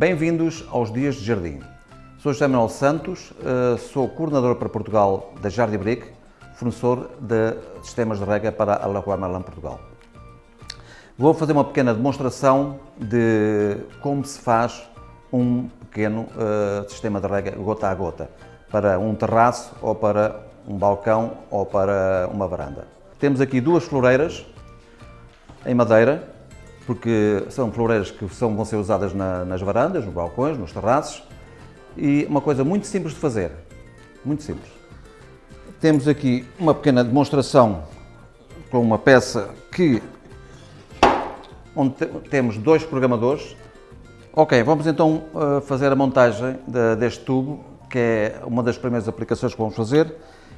Bem-vindos aos Dias de Jardim. Sou José Manuel Santos, eh, sou coordenador para Portugal da Jardim Brick, fornecedor de sistemas de rega para a Lagoa Merlin Portugal. Vou fazer uma pequena demonstração de como se faz um pequeno uh, sistema de rega gota a gota para um terraço ou para um balcão ou para uma varanda. Temos aqui duas floreiras em madeira, porque são floreiras que são, vão ser usadas na, nas varandas, nos balcões, nos terraços, e uma coisa muito simples de fazer, muito simples. Temos aqui uma pequena demonstração com uma peça que onde temos dois programadores. Ok, vamos então uh, fazer a montagem de, deste tubo, que é uma das primeiras aplicações que vamos fazer.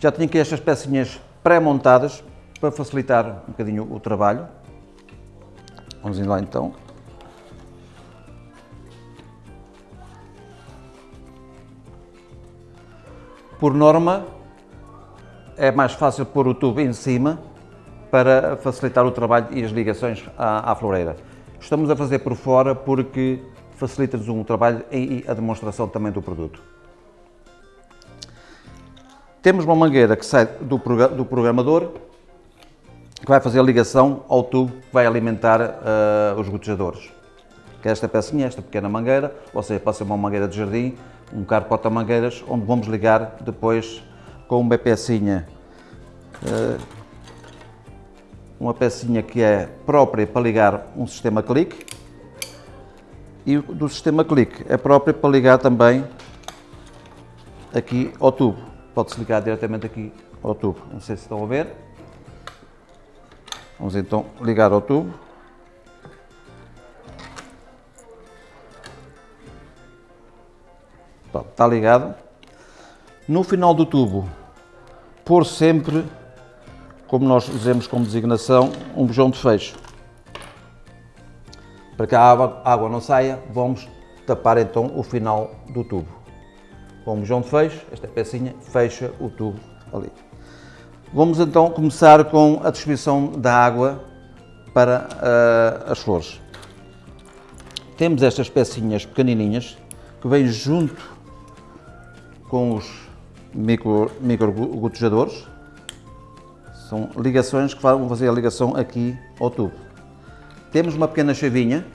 Já tenho aqui estas pecinhas pré-montadas para facilitar um bocadinho o trabalho. Vamos lá então. Por norma, é mais fácil pôr o tubo em cima para facilitar o trabalho e as ligações à, à floreira. Estamos a fazer por fora porque facilita-nos um trabalho e a demonstração também do produto. Temos uma mangueira que sai do, do programador que vai fazer a ligação ao tubo que vai alimentar uh, os gotejadores. Que é esta pecinha, esta pequena mangueira, ou seja, pode ser uma mangueira de jardim, um carro porta-mangueiras, onde vamos ligar depois com uma pecinha, uh, uma pecinha que é própria para ligar um sistema clique e do sistema clique é própria para ligar também aqui ao tubo. Pode-se ligar diretamente aqui ao tubo, não sei se estão a ver. Vamos então ligar ao tubo. Pronto, está ligado. No final do tubo, pôr sempre, como nós dizemos como designação, um bujão de fecho. Para que a água, a água não saia, vamos tapar então o final do tubo. Com um bujão de fecho, esta pecinha fecha o tubo ali. Vamos então começar com a distribuição da água para uh, as flores. Temos estas pecinhas pequenininhas que vêm junto com os micro, micro gotejadores. São ligações que vão fazer a ligação aqui ao tubo. Temos uma pequena chavinha,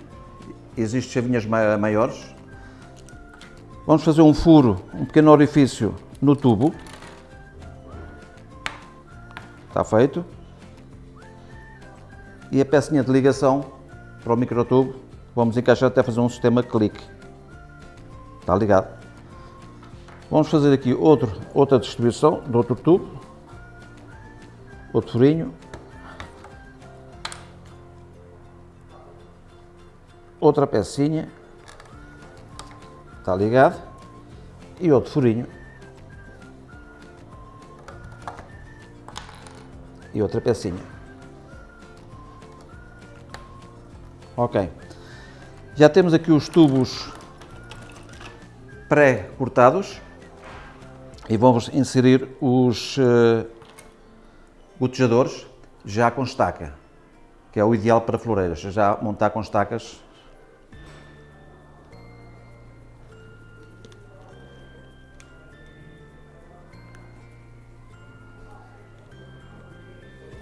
existem chavinhas maiores. Vamos fazer um furo, um pequeno orifício no tubo Está feito. E a pecinha de ligação para o microtubo, vamos encaixar até fazer um sistema clique. Está ligado. Vamos fazer aqui outro, outra distribuição do outro tubo. Outro furinho. Outra pecinha. Está ligado. E outro furinho. E outra pecinha. Ok. Já temos aqui os tubos pré-cortados e vamos inserir os uh, gotejadores já com estaca, que é o ideal para floreiras, já montar com estacas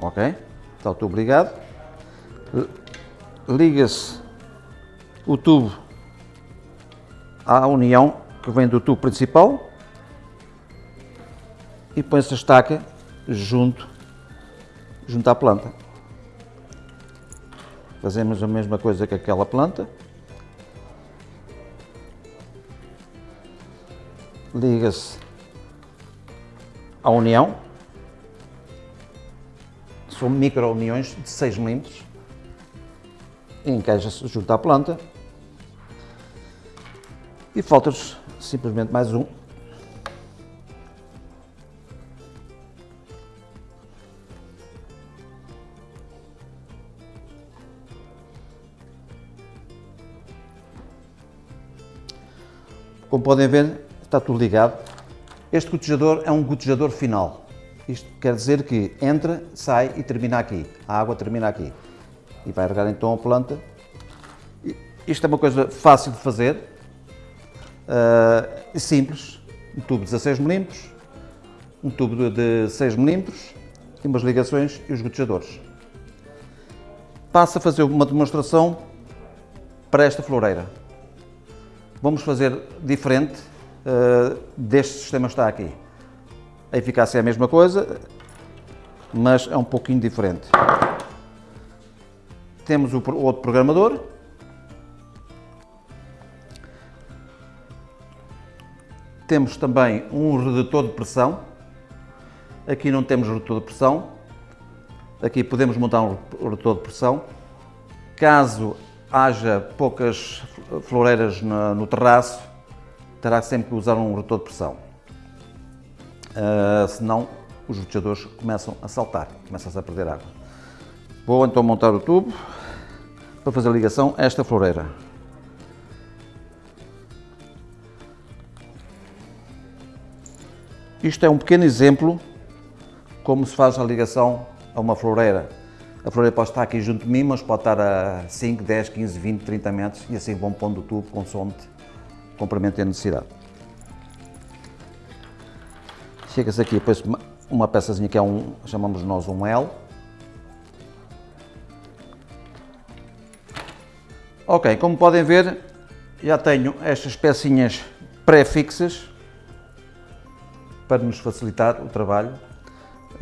ok? Está ligado. Liga-se o tubo à união que vem do tubo principal e põe-se a estaca junto, junto à planta. Fazemos a mesma coisa que aquela planta. Liga-se à união são micro-uniões de 6 mm, encaixa-se junto à planta e falta-nos simplesmente mais um. Como podem ver, está tudo ligado. Este gotejador é um gotejador final. Isto quer dizer que entra, sai e termina aqui. A água termina aqui. E vai regar então a planta. Isto é uma coisa fácil de fazer. uh, simples, um tubo de 16 mm, um tubo de 6 mm e umas ligações e os gotejadores. Passo a fazer uma demonstração para esta floreira. Vamos fazer diferente uh, deste sistema que está aqui. A eficácia é a mesma coisa, mas é um pouquinho diferente. Temos o outro programador. Temos também um redutor de pressão. Aqui não temos redutor de pressão. Aqui podemos montar um redutor de pressão. Caso haja poucas floreiras no, terraço, terá sempre que usar um redutor de pressão. Uh, senão os roteadores começam a saltar, começam-se a perder água. Vou então montar o tubo para fazer a ligação a esta floreira. Isto é um pequeno exemplo como se faz a ligação a uma floreira. A floreira pode estar aqui junto de mim, mas pode estar a 5, 10, 15, 20, 30 metros e assim vão pondo o tubo consoante comprimento e necessidade. Chega-se aqui, depois uma peçazinha que é um, chamamos nós um L, Ok, como podem ver, já tenho estas pecinhas pré-fixas para nos facilitar o trabalho.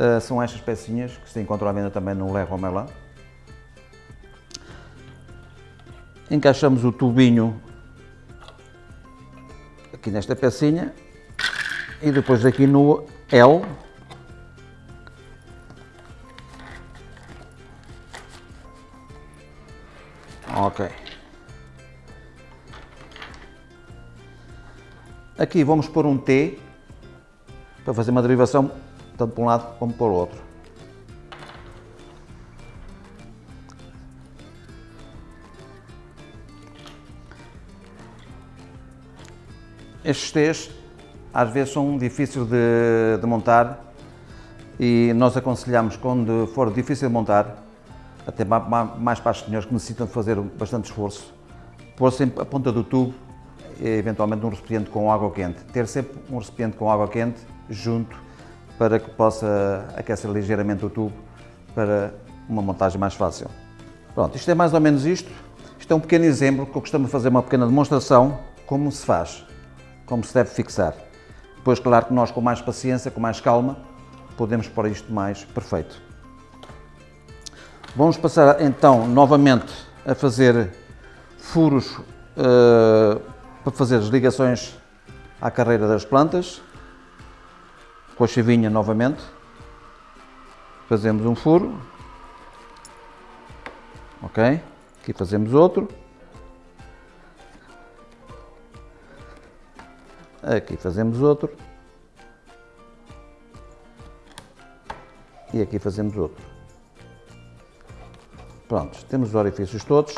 Uh, são estas pecinhas que se encontram à venda também no Leroy Merlin. Encaixamos o tubinho aqui nesta pecinha e depois aqui no L Ok. Aqui vamos pôr um T para fazer uma derivação tanto para um lado como para o outro. Estes T's às vezes são difíceis de, de montar e nós aconselhamos quando for difícil de montar, até mais para os senhores que necessitam de fazer bastante esforço, pôr sempre a ponta do tubo eventualmente um recipiente com água quente. Ter sempre um recipiente com água quente junto para que possa aquecer ligeiramente o tubo para uma montagem mais fácil. Pronto, isto é mais ou menos isto. Isto é um pequeno exemplo que eu costumo fazer uma pequena demonstração como se faz, como se deve fixar. Depois, claro que nós com mais paciência, com mais calma, podemos pôr isto mais perfeito. Vamos passar então novamente a fazer furos uh, para fazer as ligações à carreira das plantas, com a chavinha novamente, fazemos um furo, ok, aqui fazemos outro, aqui fazemos outro, e aqui fazemos outro. Pronto, temos os orifícios todos.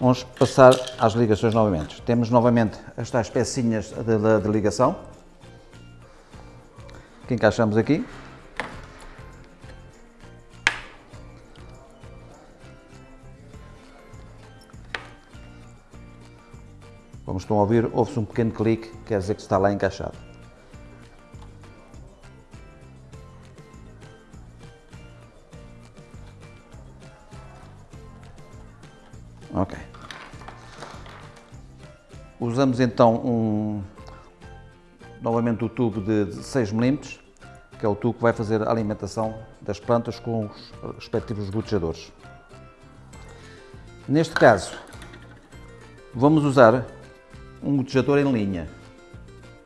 Vamos passar às ligações novamente. Temos novamente estas pecinhas de, de, de ligação que encaixamos aqui. Estão a ouvir, ouve-se um pequeno clique, quer dizer que está lá encaixado. Ok. Usamos então um, novamente o tubo de 6 mm, que é o tubo que vai fazer a alimentação das plantas com os respectivos gotejadores. Neste caso, vamos usar um gotejador em linha.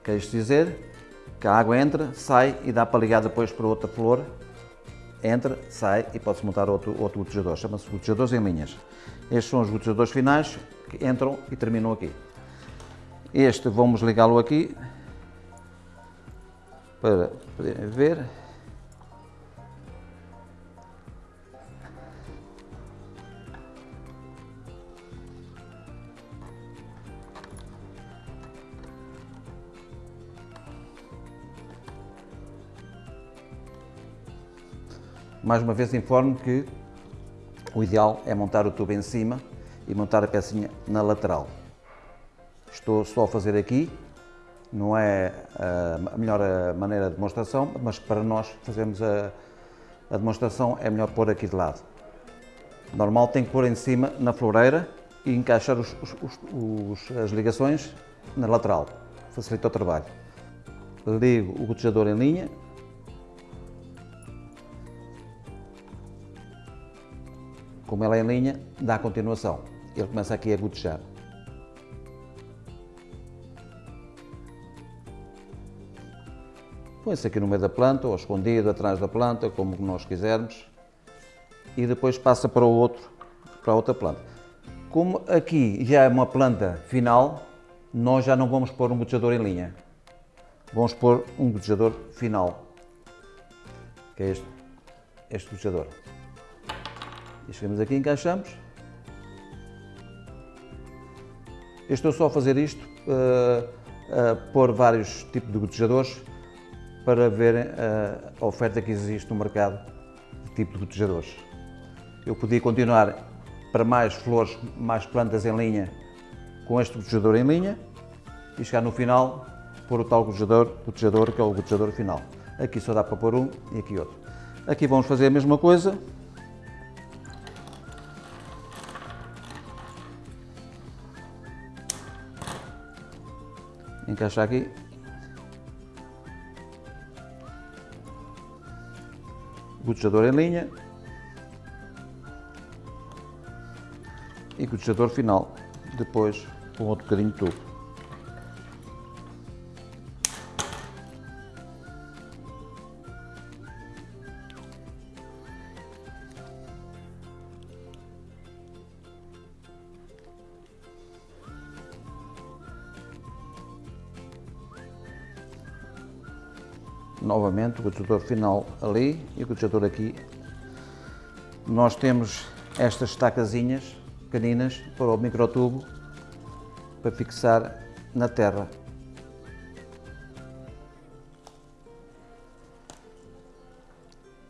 Quer isto dizer que a água entra, sai e dá para ligar depois para outra flor entra, sai e pode-se montar outro, outro gotejador. Chama-se gotejadores em linhas. Estes são os gotejadores finais que entram e terminam aqui. Este vamos ligá-lo aqui para poderem ver. Mais uma vez informo que o ideal é montar o tubo em cima e montar a pecinha na lateral. estou só a fazer aqui, não é a melhor maneira de demonstração, mas para nós fazermos a, a demonstração é melhor pôr aqui de lado. Normal tem que pôr em cima na floreira e encaixar os, os, os, as ligações na lateral, facilita o trabalho. Ligo o gotejador em linha, como ela é em linha, dá continuação. Ele começa aqui a gotejar. Põe-se aqui no meio da planta, ou escondido atrás da planta, como nós quisermos, e depois passa para o outro, para outra planta. Como aqui já é uma planta final, nós já não vamos pôr um gotejador em linha. Vamos pôr um gotejador final, que é este, este gotejador. E chegamos aqui, encaixamos. Eu estou só a fazer isto, uh, uh, pôr vários tipos de gotejadores para verem uh, a oferta que existe no mercado de tipo de gotejadores. Eu podia continuar para mais flores, mais plantas em linha com este gotejador em linha e chegar no final pôr o tal gotejador, gotejador que é o gotejador final. Aqui só dá para pôr um e aqui outro. Aqui vamos fazer a mesma coisa, encaixar aqui. Gotejador em linha. E gotejador final. Depois com outro bocadinho de tubo. Novamente o gotejador final ali e o gotejador aqui. Nós temos estas estacazinhas pequeninas para o microtubo para fixar na terra.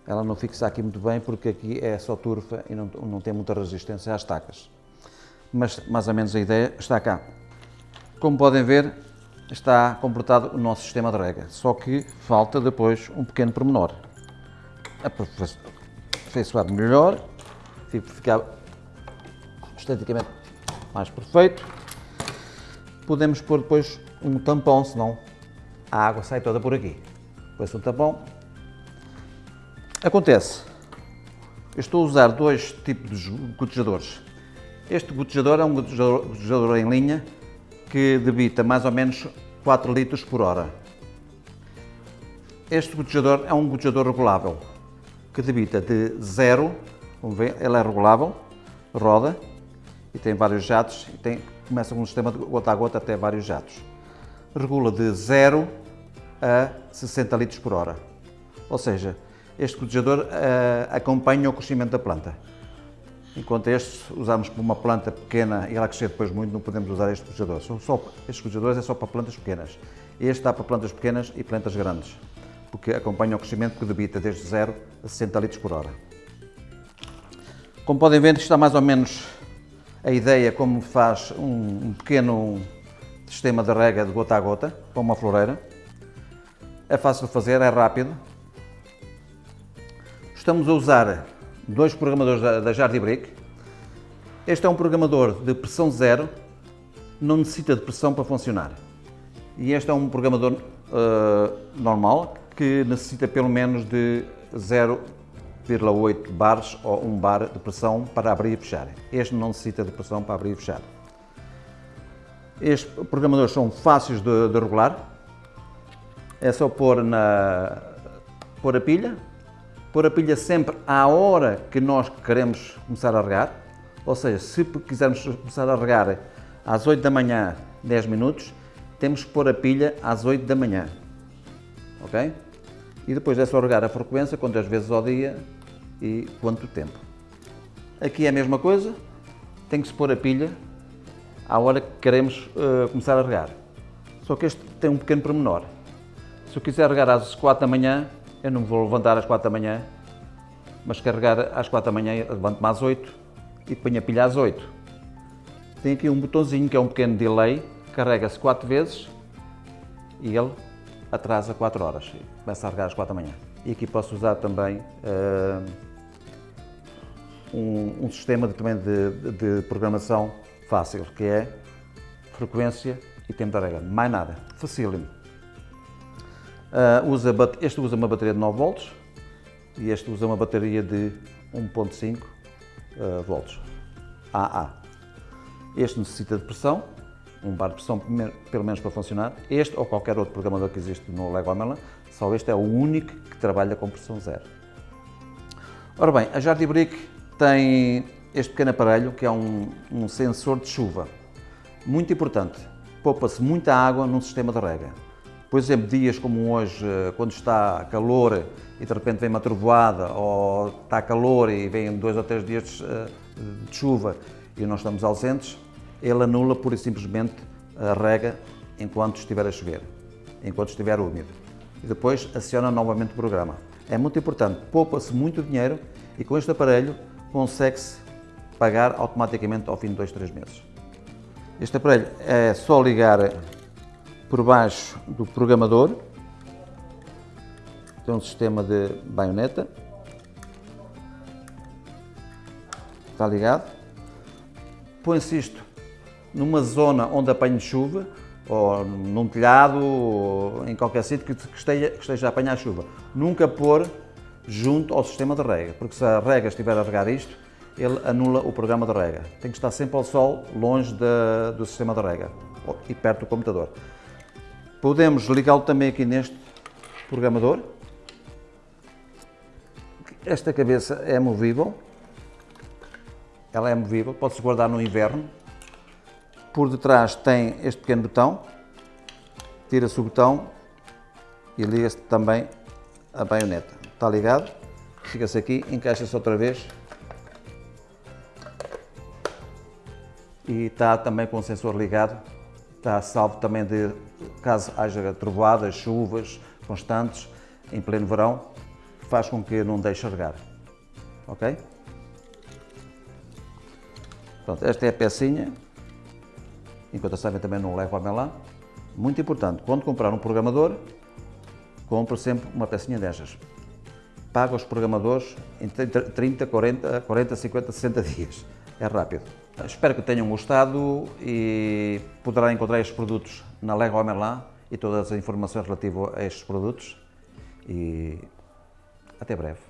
Ela não fixa aqui muito bem porque aqui é só turfa e não, não tem muita resistência às estacas. Mas mais ou menos a ideia está cá. Como podem ver, está completado o nosso sistema de rega, só que falta depois um pequeno pormenor. Afeiçoado melhor, ficar esteticamente mais perfeito. Podemos pôr depois um tampão, senão a água sai toda por aqui. Depois um tampão. Acontece, eu estou a usar dois tipos de gotejadores. Este gotejador é um gotejador em linha que debita mais ou menos 4 litros por hora. Este gotejador é um gotejador regulável, que debita de 0, ele é regulável, roda e tem vários jatos, e tem, começa com um sistema de gota a gota até vários jatos. Regula de 0 a 60 litros por hora. Ou seja, este gotejador uh, acompanha o crescimento da planta. Enquanto este usamos para uma planta pequena e ela crescer depois muito, não podemos usar este gotejador. São estes gotejadores é só para plantas pequenas. Este dá para plantas pequenas e plantas grandes, porque acompanha o crescimento que debita desde 0 a 60 litros por hora. Como podem ver, está mais ou menos a ideia como faz um, um pequeno sistema de rega de gota a gota para uma floreira. É fácil de fazer, é rápido. Estamos a usar dois programadores da, da Jardim Brick. Este é um programador de pressão zero, não necessita de pressão para funcionar. E este é um programador uh, normal, que necessita pelo menos de 0,8 bares ou 1 bar de pressão para abrir e fechar. Este não necessita de pressão para abrir e fechar. Estes programadores são fáceis de, de regular. É só pôr, na, pôr a pilha, pôr a pilha sempre à hora que nós queremos começar a regar, ou seja, se quisermos começar a regar às 8 da manhã, 10 minutos, temos que pôr a pilha às 8 da manhã, ok? E depois é só regar a frequência, quantas vezes ao dia e quanto tempo. Aqui é a mesma coisa, tem que se pôr a pilha à hora que queremos uh, começar a regar. Só que este tem um pequeno pormenor. Se eu quiser regar às 4 da manhã, eu não me vou levantar às 4 da manhã, mas carregar às 4 da manhã, levanto-me às 8 e ponho a pilha às 8. Tem aqui um botãozinho que é um pequeno delay, carrega-se 4 vezes e ele atrasa 4 horas. Começa a carregar às 4 da manhã. E aqui posso usar também uh, um, um, sistema de, também de, de, programação fácil, que é frequência e tempo de carrega. Mais nada. Facílimo. Uh, usa, este usa uma bateria de 9 volts e este usa uma bateria de 1.5 uh, volts. AA. Este necessita de pressão, um bar de pressão pelo menos para funcionar. Este ou qualquer outro programador que existe no Lego Melon, só este é o único que trabalha com pressão zero. Ora bem, a Jardim Brick tem este pequeno aparelho que é um, um sensor de chuva. Muito importante, poupa-se muita água num sistema de rega. Por exemplo, dias como hoje, eh, quando está calor e de repente vem uma trovoada, ou está calor e vem dois ou três dias eh, de chuva e nós estamos ausentes, ele anula pura e simplesmente a rega enquanto estiver a chover, enquanto estiver úmido. E depois aciona novamente o programa. É muito importante, poupa-se muito dinheiro e com este aparelho consegue-se pagar automaticamente ao fim de dois, três meses. Este aparelho é só ligar por baixo do programador, tem um sistema de baioneta, está ligado, põe-se isto numa zona onde apanhe chuva, ou num telhado, ou em qualquer sítio que esteja, que esteja a apanhar chuva. Nunca pôr junto ao sistema de rega, porque se a rega estiver a regar isto, ele anula o programa de rega. Tem que estar sempre ao sol, longe de, do sistema de rega e perto do computador. Podemos ligá-lo também aqui neste programador. Esta cabeça é movível. Ela é movível, pode-se guardar no inverno, por detrás tem este pequeno botão, tira-se o botão e liga-se também a baioneta. Está ligado, fica-se aqui, encaixa-se outra vez e está também com o sensor ligado, está salvo também de caso haja trovoadas, chuvas constantes em pleno verão, faz com que não deixe regar. Ok? Pronto, esta é a pecinha enquanto sabem também não levo a Melan. Muito importante, quando comprar um programador, compre sempre uma pecinha destas. Paga os programadores em 30, 40, 40, 50, 60 dias. É rápido. Espero que tenham gostado e poderá encontrar estes produtos na Lego Merlin e todas as informações relativas a estes produtos. E até breve.